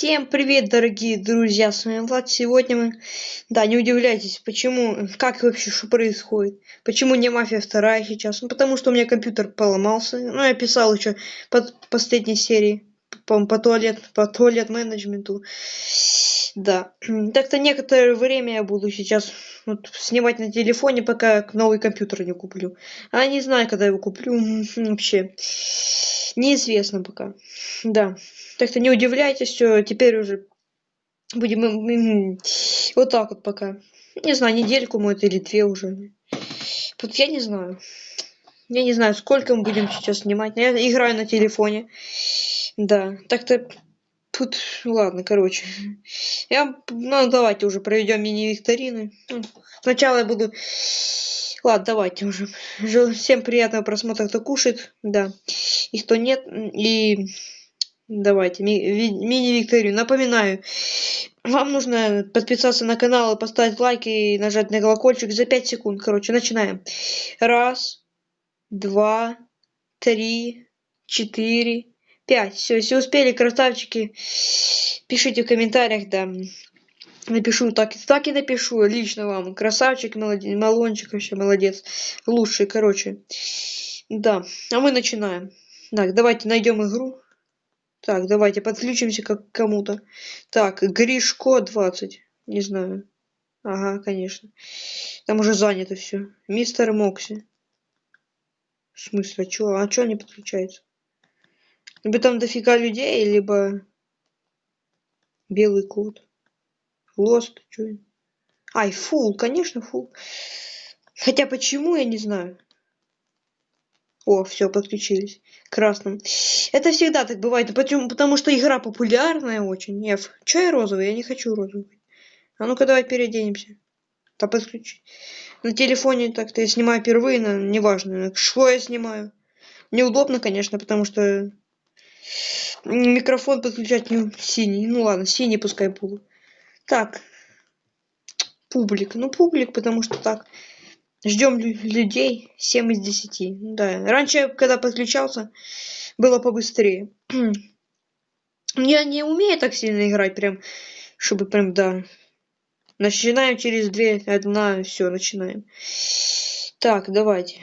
Всем привет, дорогие друзья, с вами Влад. Сегодня мы... Да, не удивляйтесь, почему, как вообще, что происходит. Почему не Мафия вторая сейчас? Ну, потому что у меня компьютер поломался. Ну, я писал еще под последней серии по, по туалет, по туалет менеджменту. Да. Так-то некоторое время я буду сейчас вот, снимать на телефоне, пока новый компьютер не куплю. А не знаю, когда его куплю. Вообще. Неизвестно пока. Да. Так что не удивляйтесь, что теперь уже будем вот так вот пока. Не знаю, недельку может или две уже. Тут я не знаю. Я не знаю, сколько мы будем сейчас снимать. Я играю на телефоне. Да, так-то тут, ладно, короче. Я, ну, давайте уже проведем мини-викторины. Ну, сначала я буду... Ладно, давайте уже. Всем приятного просмотра, кто кушает, да. И кто нет. И давайте, ми мини-викторину. Напоминаю, вам нужно подписаться на канал, поставить лайк и нажать на колокольчик за 5 секунд. Короче, начинаем. Раз, два, три, четыре, пять. Все, если успели, красавчики, пишите в комментариях, да. Напишу так, так и напишу лично вам. Красавчик, молодец, малончик вообще молодец. Лучший, короче. Да, а мы начинаем. Так, давайте найдем игру. Так, давайте подключимся как к кому-то. Так, Гришко 20. Не знаю. Ага, конечно. Там уже занято все. Мистер Мокси. В смысле, а чё? А чё не подключается? Либо там дофига людей, либо белый код. Лост, чё? Ай, фул, конечно, фул. Хотя почему, я не знаю. О, все, подключились. Красным. Это всегда так бывает. Почему? Потому что игра популярная очень. F. Че я розовый? Я не хочу розовый. А ну-ка давай переоденемся. Да подключи. На телефоне так-то я снимаю впервые, но неважно. Что я снимаю? Неудобно, конечно, потому что микрофон подключать не синий. Ну ладно, синий пускай буду. Так. Публик. Ну, публик, потому что так. Ждем людей 7 из 10. Да. Раньше, когда подключался, было побыстрее. Я не умею так сильно играть, прям, чтобы прям, да. Начинаем через две, одна, все, начинаем. Так, давайте.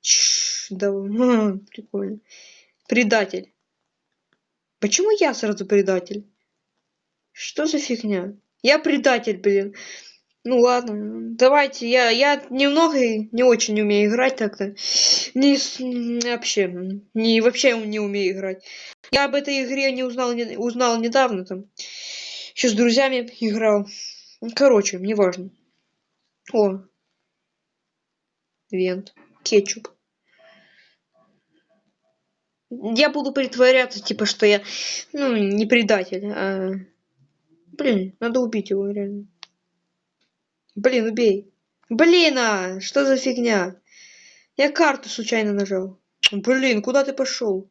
Чш, да, прикольно. Предатель. Почему я сразу предатель? Что за фигня? Я предатель, блин. Ну ладно, давайте, я, я немного не очень умею играть так-то. Не, вообще, не, вообще не умею играть. Я об этой игре не узнал, не, узнал недавно там. Еще с друзьями играл. Короче, неважно. О. Вент. Кетчуп. Я буду притворяться, типа, что я, ну, не предатель, а... Блин, надо убить его, реально. Блин, убей. Блин, а, что за фигня? Я карту случайно нажал. Блин, куда ты пошел?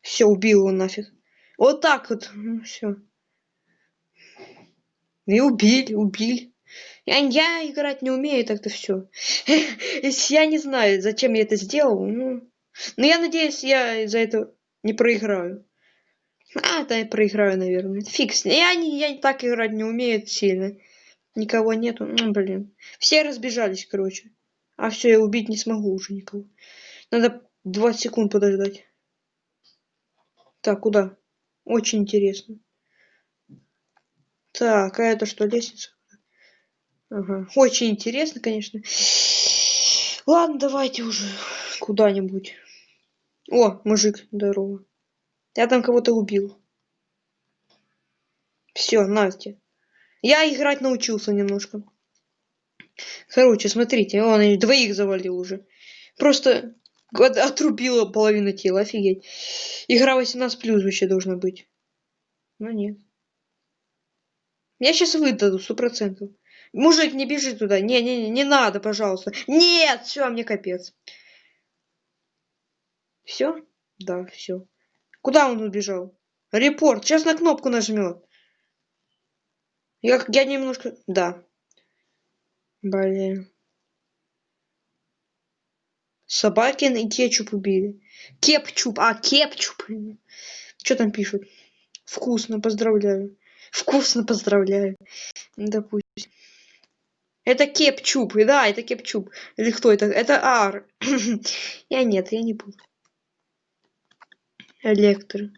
Все, убил его нафиг. Вот так вот. Ну, все. И убили, убили. Я, я играть не умею, так-то все. Я не знаю, зачем я это сделал. Ну, но я надеюсь, я за это не проиграю. А, да, я проиграю, наверное. Фикс. Я, не, я так играть не умею сильно. Никого нету. Ну, блин. Все разбежались, короче. А все, я убить не смогу уже никого. Надо 20 секунд подождать. Так, куда? Очень интересно. Так, а это что, лестница? Ага. Очень интересно, конечно. Ладно, давайте уже куда-нибудь. О, мужик, здорово. Я там кого-то убил. Все, Настя. Я играть научился немножко. Короче, смотрите, он двоих завалил уже. Просто отрубила половину тела, офигеть. Игра 18 плюс вообще должна быть. Но нет. Я сейчас выдаду, сто процентов. Мужик, не бежи туда. Не, не, не, не надо, пожалуйста. Нет, все, мне капец. Все? Да, все. Куда он убежал? Репорт. Сейчас на кнопку нажмет. Я, я немножко... Да. Блин. Собакин и кетчуп убили. Кепчуп, а, кепчуп. Что там пишут? Вкусно, поздравляю. Вкусно, поздравляю. Допустим. Это кепчуп, да, это кепчуп. Или кто это? Это ар. я нет, я не буду. Электро.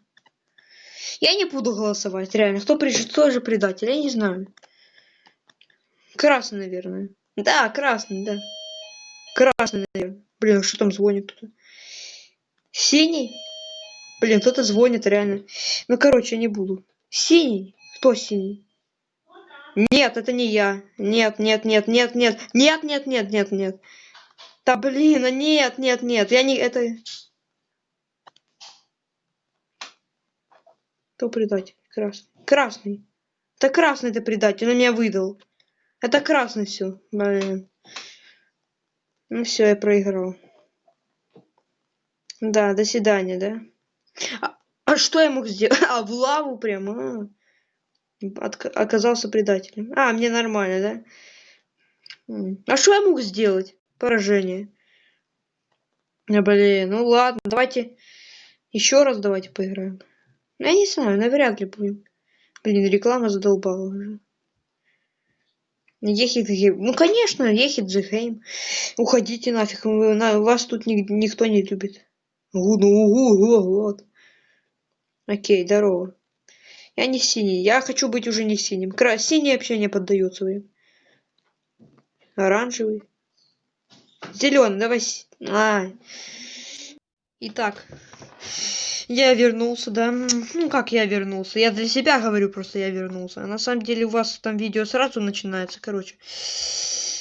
Я не буду голосовать, реально. Кто пришел, тоже предатель, я не знаю. Красный, наверное. Да, красный, да. Красный, наверное. Блин, что там звонит кто-то? Синий? Блин, кто-то звонит, реально. Ну, короче, я не буду. Синий? Кто синий? Нет, это не я. Нет, нет, нет, нет, нет. Нет, нет, нет, нет, нет. Да блин, а нет, нет, нет. Я не... Это... Кто предатель? Красный. Красный. Это красный ты предатель, он меня выдал. Это красный все. Блин. Ну все, я проиграл. Да, до свидания, да? А, а что я мог сделать? А, в лаву прямо. А. Оказался предателем. А, мне нормально, да? А что я мог сделать? Поражение. Блин, ну ладно, давайте еще раз давайте поиграем. Я не знаю, навряд ли будем. Блин, реклама задолбала уже. Ехит Ну конечно, ехит Джихейм. Уходите нафиг, вы, на, вас тут ни, никто не любит. Угу, ну угу, вот. Окей, здорово. Я не синий, я хочу быть уже не синим. Кра синий вообще не поддается им. Оранжевый. Зеленый, давай. А. Итак. Я вернулся, да. Ну, как я вернулся? Я для себя говорю просто, я вернулся. А на самом деле у вас там видео сразу начинается, короче.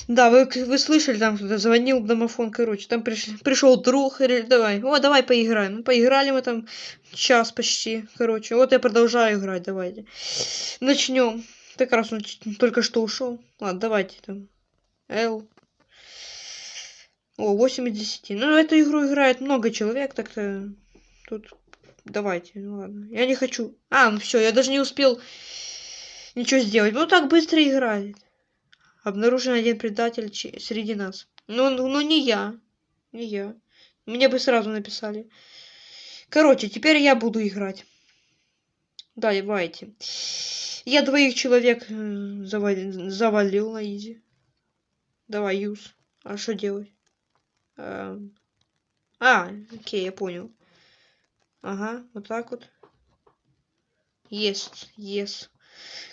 Да, вы, вы слышали, там кто-то звонил домофон, короче. Там приш, пришел друг, давай, о, давай поиграем. Ну, поиграли мы там час почти, короче. Вот я продолжаю играть, давайте. Начнем. Как раз он только что ушел. Ладно, давайте там. Л. О, 8 из 10. Ну, эту игру играет много человек, так-то тут Давайте, ну ладно. Я не хочу. А, ну все, я даже не успел ничего сделать. Ну так быстро играет. Обнаружен один предатель среди нас. Ну, ну, ну не я. Не я. Мне бы сразу написали. Короче, теперь я буду играть. Да, давайте. Я двоих человек э, завалил, завалил на изи. Давай, юз. А что делать? Эм. А, окей, я понял. Ага, вот так вот. Есть, есть.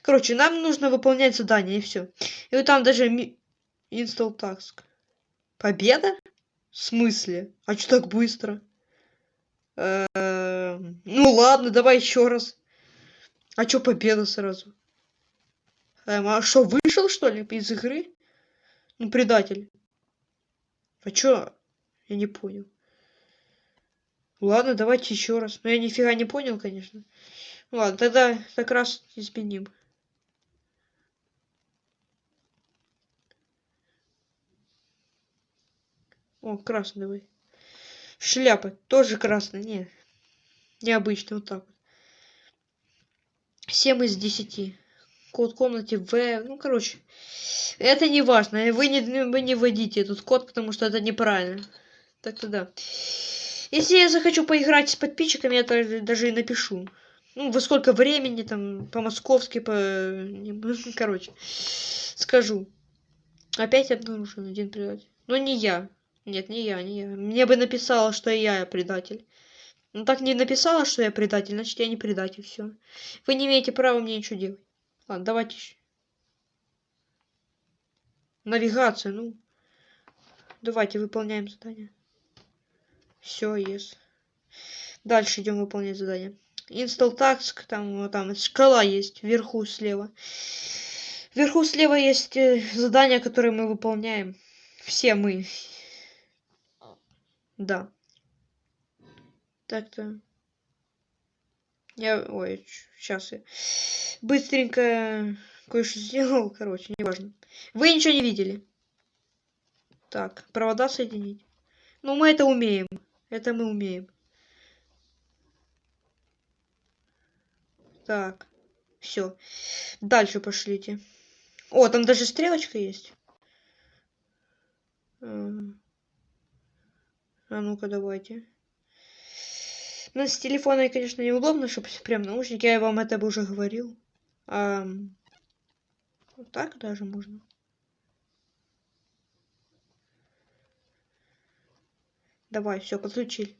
Короче, нам нужно выполнять задание, и все. И вот там даже install task. Победа? В смысле? А что так быстро? Э -э ну ладно, давай еще раз. А что победа сразу? Эм, а что, вышел что ли из игры? Ну, предатель. А чё? Я не понял. Ладно, давайте еще раз. Но я нифига не понял, конечно. Ладно, тогда как раз изменим. О, красный давай. Шляпа. Тоже красный. Не. Необычно. Вот так вот. 7 из 10. Код комнате В. Ну, короче. Это не важно. Вы не, вы не вводите этот код, потому что это неправильно. Так-то да. Если я захочу поиграть с подписчиками, я даже и напишу. Ну, во сколько времени, там, по-московски, по... Короче, скажу. Опять обнаружен один предатель. Но не я. Нет, не я, не я. Мне бы написала, что я предатель. Ну так не написала, что я предатель, значит я не предатель, все. Вы не имеете права мне ничего делать. Ладно, давайте еще. Навигация, ну. Давайте выполняем задание. Все, есть. Дальше идем выполнять задание. Install task, там, там шкала есть, вверху слева. Вверху слева есть э, задания, которые мы выполняем. Все мы. Да. Так-то. Я, ой, сейчас я быстренько кое-что сделал, короче, неважно. Вы ничего не видели. Так, провода соединить. Ну, мы это умеем. Это мы умеем. Так. Все. Дальше пошлите. О, там даже стрелочка есть. А ну-ка, давайте. Ну, с телефона, конечно, неудобно, чтобы прям наушники. Я вам это бы уже говорил. А, вот так даже можно. Давай, все, подключили.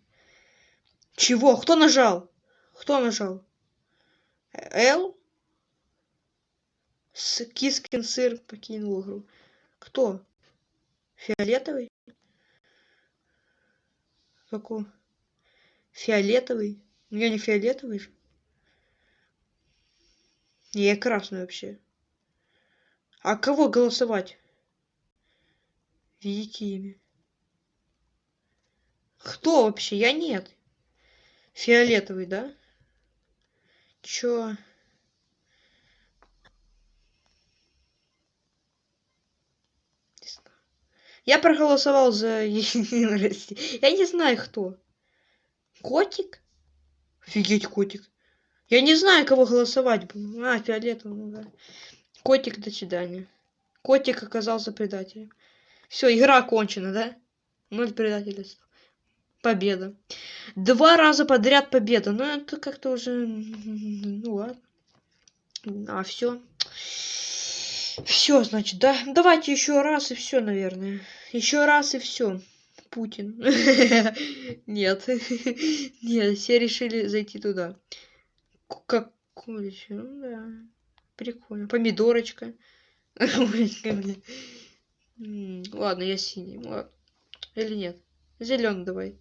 Чего? Кто нажал? Кто нажал? Л? С Кискин сыр покинул игру. Кто? Фиолетовый? Какой? Фиолетовый? Ну я не фиолетовый же. Я красный вообще. А кого голосовать? Видите имя. Кто вообще? Я нет. Фиолетовый, да? Чё? Я проголосовал за. Я не знаю, кто. Котик? Офигеть, котик. Я не знаю, кого голосовать. А, фиолетовый, ну да. Котик, до свидания. Котик оказался предателем. Все, игра окончена, да? Ноль предательств. Победа. Два раза подряд победа. Ну, это как-то уже... Ну, ладно. А, все. Все, значит, да? Давайте еще раз и все, наверное. Еще раз и все. Путин. Нет. Нет, все решили зайти туда. Как... Ну, да. Прикольно. Помидорочка. Ладно, я синий. Или нет? Зеленый давай.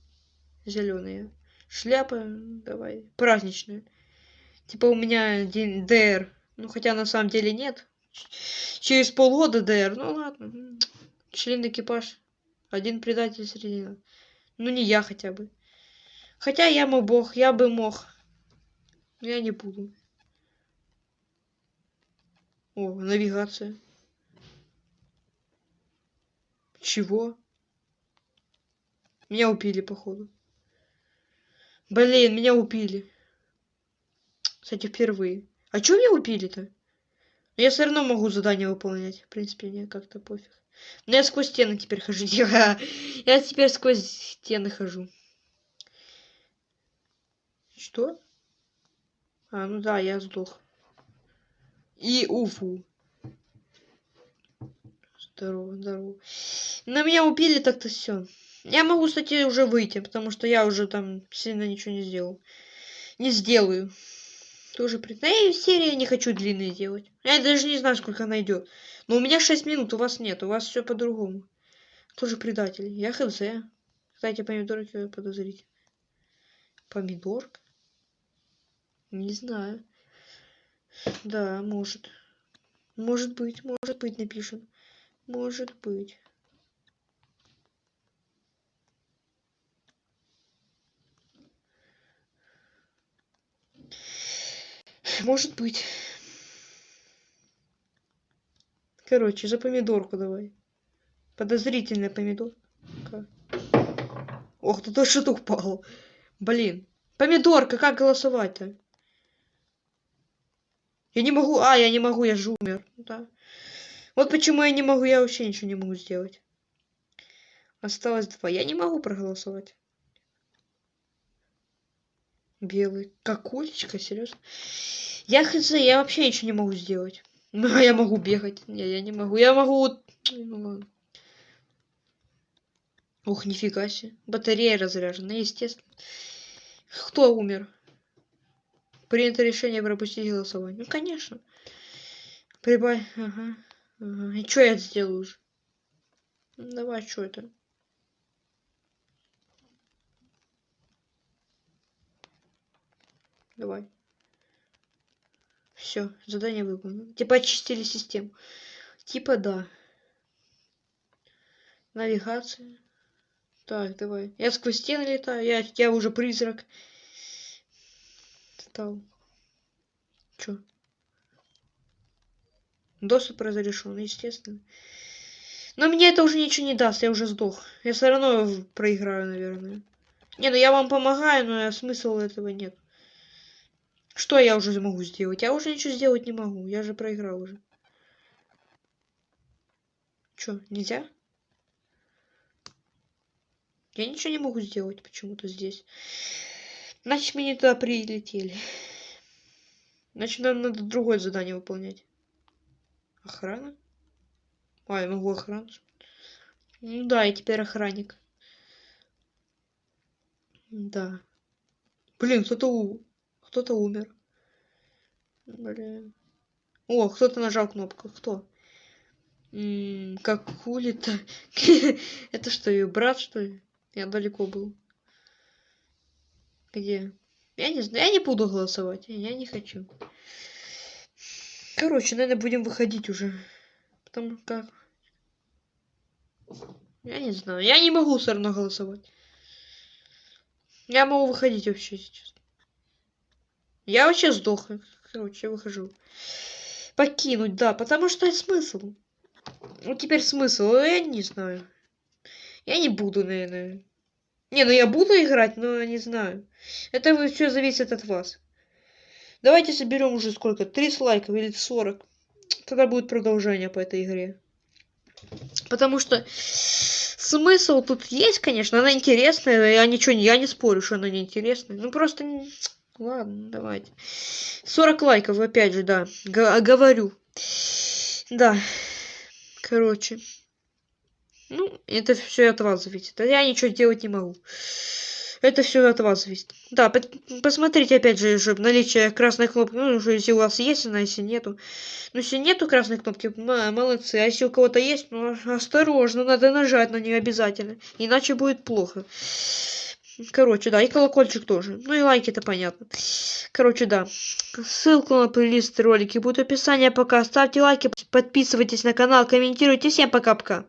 Зеленая. Шляпа давай. Праздничная. Типа у меня день ДР. Ну, хотя на самом деле нет. Через полгода ДР. Ну ладно. Член экипаж. Один предатель среди нас. Ну не я хотя бы. Хотя я мой бог, я бы мог. Но я не буду. О, навигация. Чего? Меня убили, походу. Блин, меня убили. Кстати, впервые. А чё меня убили-то? Я все равно могу задание выполнять. В принципе, мне как-то пофиг. Но я сквозь стены теперь хожу. Я теперь сквозь стены хожу. Что? А, ну да, я сдох. И уфу. Здорово, здорово. На меня убили так-то все. Я могу, кстати, уже выйти, потому что я уже там сильно ничего не сделал. Не сделаю. Тоже при... Да я серии не хочу длинные делать. Я даже не знаю, сколько она идет. Но у меня 6 минут, у вас нет. У вас все по-другому. Тоже предатель. Я хз. Кстати, помидорки подозрительные. Помидорка? Не знаю. Да, может. Может быть, может быть, напишем. Может быть. Может быть. Короче, за помидорку давай. Подозрительная помидорка. Ох, ты то что-то упал. Блин. Помидорка, как голосовать-то? Я не могу. А, я не могу, я же умер. Да. Вот почему я не могу, я вообще ничего не могу сделать. Осталось два. Я не могу проголосовать. Белый. Как уличка, серьезно? Я хз, я вообще ничего не могу сделать. Ну, я могу бегать. Не, я не могу. Я могу... Ух, нифига себе. Батарея разряжена, естественно. Кто умер? Принято решение пропустить голосование. Ну, конечно. Прибавь. Ага. ага. И что я сделаю уже? Ну, давай, что это? Давай. Все, задание выполнено. Типа очистили систему. Типа да. Навигация. Так, давай. Я сквозь стены летаю. Я, я уже призрак. Стал. Чё? Доступ разрешен, естественно. Но мне это уже ничего не даст, я уже сдох. Я все равно проиграю, наверное. Не, ну я вам помогаю, но смысла этого нет. Что я уже могу сделать? Я уже ничего сделать не могу. Я же проиграл уже. Чё, нельзя? Я ничего не могу сделать почему-то здесь. Значит, мы не туда прилетели. Значит, нам надо другое задание выполнять. Охрана? А, я могу охрану. Ну да, я теперь охранник. Да. Блин, кто-то у... кто-то умер. Блин. О, кто-то нажал кнопку. Кто? М, как хули-то? Это что, ее брат, что ли? Я далеко был. Где? Я не знаю, я не буду голосовать. Я не хочу. Короче, наверное, будем выходить уже. Потому как... Я не знаю. Я не могу все равно голосовать. Я могу выходить вообще сейчас. Я вообще сдох. Короче, я выхожу. Покинуть, да, потому что смысл. Ну теперь смысл, я не знаю. Я не буду, наверное. Не, ну я буду играть, но не знаю. Это все зависит от вас. Давайте соберем уже сколько? 30 лайков или 40. Тогда будет продолжение по этой игре. Потому что смысл тут есть, конечно, она интересная, я ничего не, я не спорю, что она неинтересная. Ну просто, ладно, давайте. 40 лайков, опять же, да, Г говорю. Да, короче. Ну, это все от вас зависит. А я ничего делать не могу. Это все от вас зависит. Да, посмотрите опять же, чтобы наличие красной кнопки. Ну, если у вас есть она, если нету. Ну, если нету красной кнопки, молодцы. А если у кого-то есть, ну, осторожно, надо нажать на нее обязательно. Иначе будет плохо. Короче, да, и колокольчик тоже. Ну и лайки, это понятно. Короче, да. Ссылку на плейлист ролики будет в описании. Пока ставьте лайки, подписывайтесь на канал, комментируйте. Всем пока-пока.